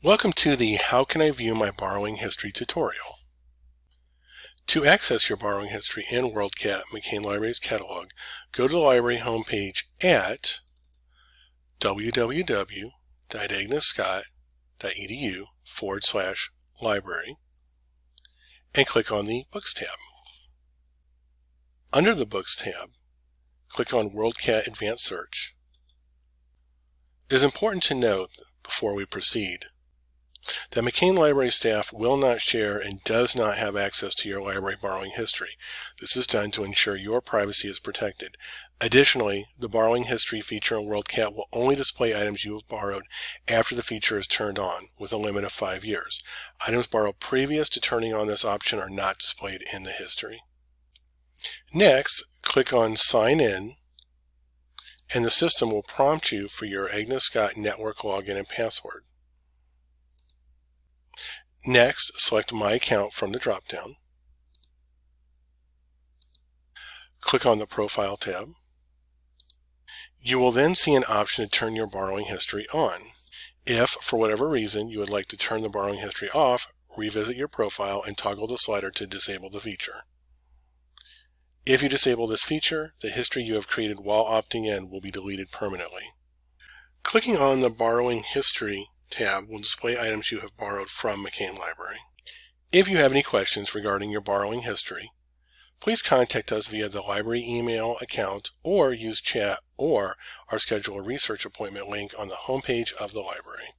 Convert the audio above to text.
Welcome to the How Can I View My Borrowing History tutorial. To access your borrowing history in WorldCat McCain Libraries catalog, go to the library homepage at www.agnesscott.edu forward slash library and click on the Books tab. Under the Books tab, click on WorldCat Advanced Search. It is important to note before we proceed the McCain Library staff will not share and does not have access to your library borrowing history. This is done to ensure your privacy is protected. Additionally, the borrowing history feature in WorldCat will only display items you have borrowed after the feature is turned on, with a limit of five years. Items borrowed previous to turning on this option are not displayed in the history. Next, click on Sign In, and the system will prompt you for your Agnes Scott network login and password. Next, select My Account from the dropdown. Click on the Profile tab. You will then see an option to turn your borrowing history on. If, for whatever reason, you would like to turn the borrowing history off, revisit your profile and toggle the slider to disable the feature. If you disable this feature, the history you have created while opting in will be deleted permanently. Clicking on the Borrowing History tab will display items you have borrowed from McCain Library. If you have any questions regarding your borrowing history, please contact us via the library email account or use chat or our schedule a research appointment link on the homepage of the library.